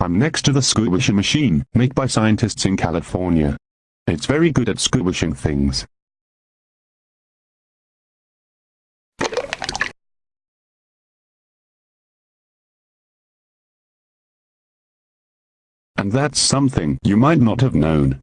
I'm next to the squishing machine, made by scientists in California. It's very good at squishing things. And that's something you might not have known.